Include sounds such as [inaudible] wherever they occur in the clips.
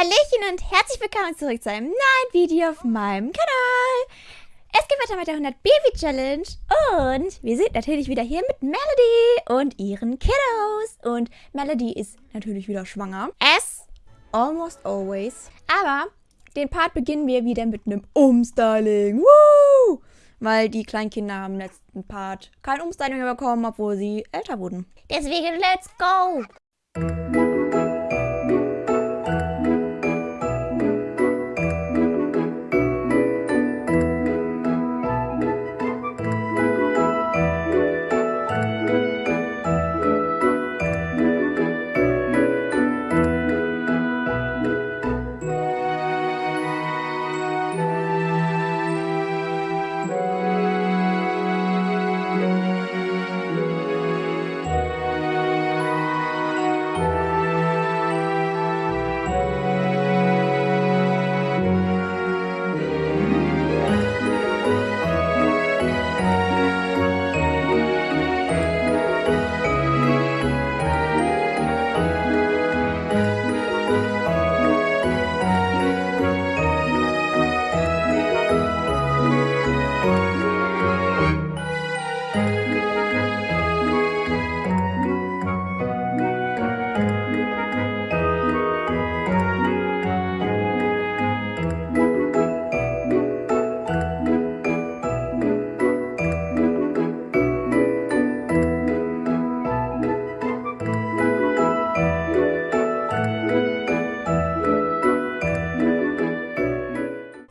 Hallöchen und herzlich willkommen zurück zu einem neuen Video auf meinem Kanal. Es geht weiter mit der 100 Baby Challenge und wir sind natürlich wieder hier mit Melody und ihren Kiddos. Und Melody ist natürlich wieder schwanger. As almost always. Aber den Part beginnen wir wieder mit einem Umstyling. Woo! Weil die kleinen Kinder haben im letzten Part kein Umstyling mehr bekommen, obwohl sie älter wurden. Deswegen let's go!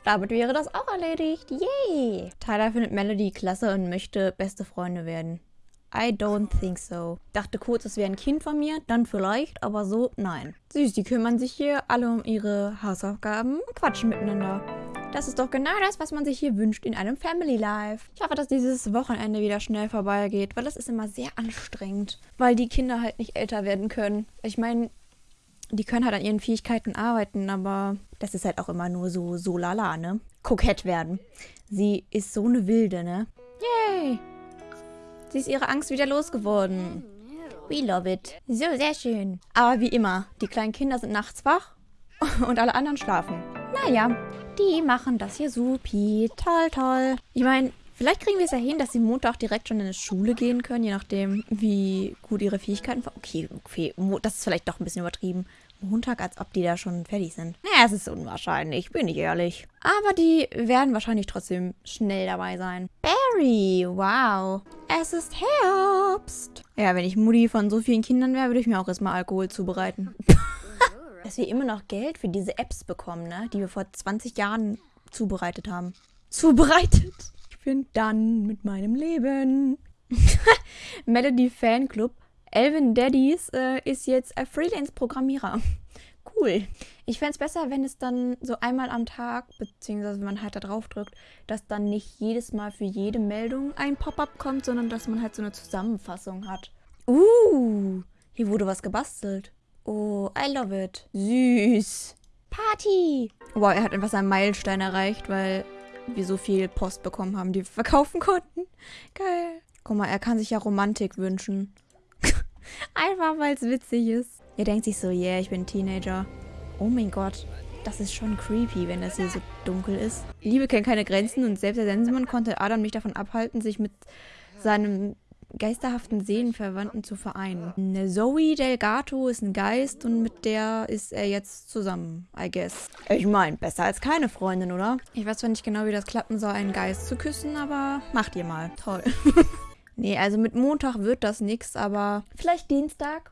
Damit wäre das auch erledigt. Yay! Tyler findet Melody klasse und möchte beste Freunde werden. I don't think so. Dachte kurz, es wäre ein Kind von mir, dann vielleicht, aber so, nein. Süß, die kümmern sich hier alle um ihre Hausaufgaben und quatschen miteinander. Das ist doch genau das, was man sich hier wünscht in einem Family Life. Ich hoffe, dass dieses Wochenende wieder schnell vorbeigeht, weil das ist immer sehr anstrengend, weil die Kinder halt nicht älter werden können. Ich meine, die können halt an ihren Fähigkeiten arbeiten, aber das ist halt auch immer nur so, so lala, ne? Kokett werden. Sie ist so eine Wilde, ne? Yay! Sie ist ihre Angst wieder losgeworden. We love it. So, sehr schön. Aber wie immer, die kleinen Kinder sind nachts wach [laughs] und alle anderen schlafen. Naja, die machen das hier supi. Toll, toll. Ich meine, Vielleicht kriegen wir es ja hin, dass sie Montag direkt schon in die Schule gehen können, je nachdem, wie gut ihre Fähigkeiten. Okay, okay, das ist vielleicht doch ein bisschen übertrieben. Montag, als ob die da schon fertig sind. Naja, es ist unwahrscheinlich, bin ich ehrlich. Aber die werden wahrscheinlich trotzdem schnell dabei sein. Barry, wow. Es ist Herbst. Ja, wenn ich Mutti von so vielen Kindern wäre, würde ich mir auch erstmal Alkohol zubereiten. [laughs] Dass wir immer noch Geld für diese Apps bekommen, ne? Die wir vor 20 Jahren zubereitet haben. Zubereitet? Bin dann mit meinem Leben. [laughs] Melody Fanclub. Elvin Daddies äh, ist jetzt ein Freelance-Programmierer. [laughs] Cool. Ich fände es besser, wenn es dann so einmal am Tag, beziehungsweise wenn man halt da drauf drückt, dass dann nicht jedes Mal für jede Meldung ein Pop-up kommt, sondern dass man halt so eine Zusammenfassung hat. Uh, hier wurde was gebastelt. Oh, I love it. Süß. Party. Wow, er hat einfach seinen Meilenstein erreicht, weil wir so viel Post bekommen haben, die wir verkaufen konnten. Geil. Guck mal, er kann sich ja Romantik wünschen. [laughs] Einfach, weil es witzig ist. Er denkt sich so, yeah, ich bin Teenager. Oh mein Gott, das ist schon creepy, wenn das hier so dunkel ist. Liebe kennt keine Grenzen und selbst der Sensenmann konnte Adam nicht davon abhalten, sich mit seinem geisterhaften Seelenverwandten zu vereinen. Zoe Delgato ist ein Geist und mit der ist er jetzt zusammen, I guess. Ich meine, besser als keine Freundin, oder? Ich weiß zwar nicht genau, wie das klappen soll, einen Geist zu küssen, aber macht ihr mal. Toll. [laughs] nee, also mit Montag wird das nichts, aber vielleicht Dienstag?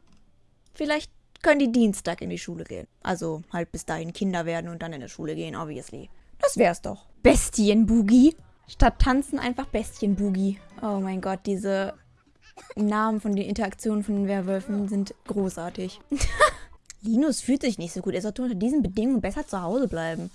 Vielleicht können die Dienstag in die Schule gehen. Also halt bis dahin Kinder werden und dann in die Schule gehen, obviously. Das wär's doch. Bestienboogie. Statt tanzen einfach Bestienboogie. Oh mein Gott, diese Namen von den Interaktionen von den Werwölfen sind großartig. [laughs] Linus fühlt sich nicht so gut. Er sollte unter diesen Bedingungen besser zu Hause bleiben.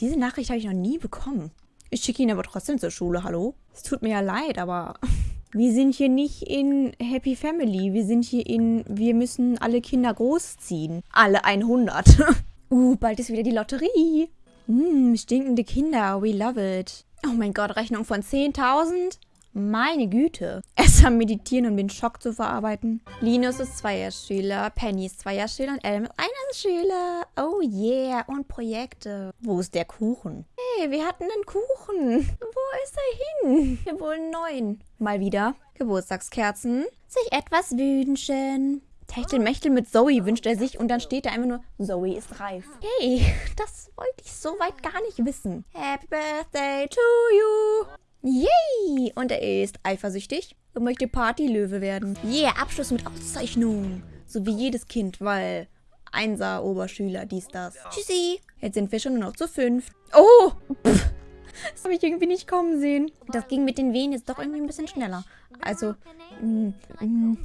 Diese Nachricht habe ich noch nie bekommen. Ich schicke ihn aber trotzdem zur Schule, hallo? Es tut mir ja leid, aber [laughs] wir sind hier nicht in Happy Family. Wir sind hier in, wir müssen alle Kinder großziehen. Alle 100. [laughs] uh, bald ist wieder die Lotterie. Mm, stinkende Kinder, we love it. Oh mein Gott, Rechnung von 10.000? Meine Güte. [laughs] Erst am Meditieren, um den Schock zu verarbeiten. Linus ist Zweierschüler, Penny ist Zweierschüler und Adam ist Einerschüler. Oh yeah. Und Projekte. Wo ist der Kuchen? Hey, wir hatten einen Kuchen. Wo ist er hin? Wir wollen neun. Mal wieder. Geburtstagskerzen. Sich etwas wünschen. Techtelmechtel mit Zoe wünscht er sich und dann steht da einfach nur, Zoe ist reif. Hey, [laughs] das wollte ich so weit gar nicht wissen. Happy Birthday to you. Yay! Und er ist eifersüchtig und möchte Partylöwe werden. Yeah, Abschluss mit Auszeichnung. So wie jedes Kind, weil Einser, Oberschüler, dies, das. Tschüssi. Jetzt sind wir schon nur noch zu fünf. Oh! Pff. Das habe ich irgendwie nicht kommen sehen. Das ging mit den Wehen jetzt doch irgendwie ein bisschen schneller. Also, mm, mm,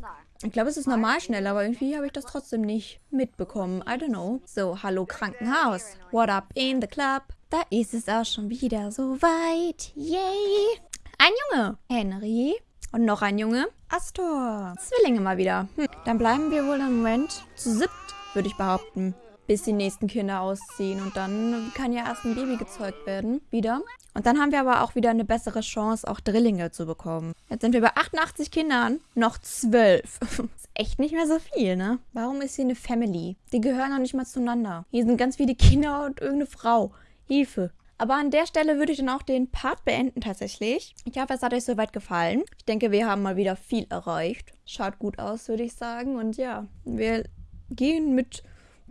ich glaube, es ist normal schneller, aber irgendwie habe ich das trotzdem nicht mitbekommen. I don't know. So, hallo Krankenhaus. What up in the club? Da ist es auch schon wieder so weit. Yay! Ein Junge. Henry. Und noch ein Junge. Astor. Zwillinge mal wieder. Hm. Dann bleiben wir wohl im Moment zu siebt, würde ich behaupten bis die nächsten Kinder ausziehen. Und dann kann ja erst ein Baby gezeugt werden, wieder. Und dann haben wir aber auch wieder eine bessere Chance, auch Drillinge zu bekommen. Jetzt sind wir bei 88 Kindern, noch 12. [laughs] ist echt nicht mehr so viel, ne? Warum ist hier eine Family? Die gehören noch nicht mal zueinander. Hier sind ganz viele Kinder und irgendeine Frau. Hilfe. Aber an der Stelle würde ich dann auch den Part beenden tatsächlich. Ich hoffe, es hat euch soweit gefallen. Ich denke, wir haben mal wieder viel erreicht. Schaut gut aus, würde ich sagen. Und ja, wir gehen mit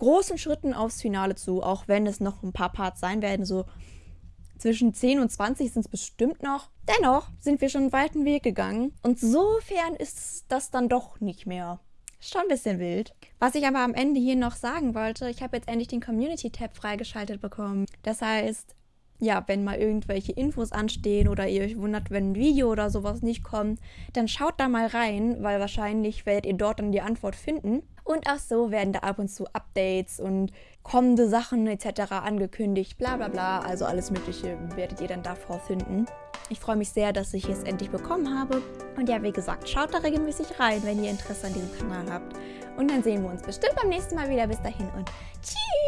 großen Schritten aufs Finale zu, auch wenn es noch ein paar Parts sein werden, so zwischen 10 und 20 sind es bestimmt noch. Dennoch sind wir schon einen weiten Weg gegangen und sofern ist das dann doch nicht mehr. Schon ein bisschen wild. Was ich aber am Ende hier noch sagen wollte, ich habe jetzt endlich den Community-Tab freigeschaltet bekommen. Das heißt, ja, wenn mal irgendwelche Infos anstehen oder ihr euch wundert, wenn ein Video oder sowas nicht kommt, dann schaut da mal rein, weil wahrscheinlich werdet ihr dort dann die Antwort finden. Und auch so werden da ab und zu Updates und kommende Sachen etc. angekündigt, bla bla bla. Also alles Mögliche werdet ihr dann da vorfinden. Ich freue mich sehr, dass ich es endlich bekommen habe. Und ja, wie gesagt, schaut da regelmäßig rein, wenn ihr Interesse an diesem Kanal habt. Und dann sehen wir uns bestimmt beim nächsten Mal wieder. Bis dahin und tschüss!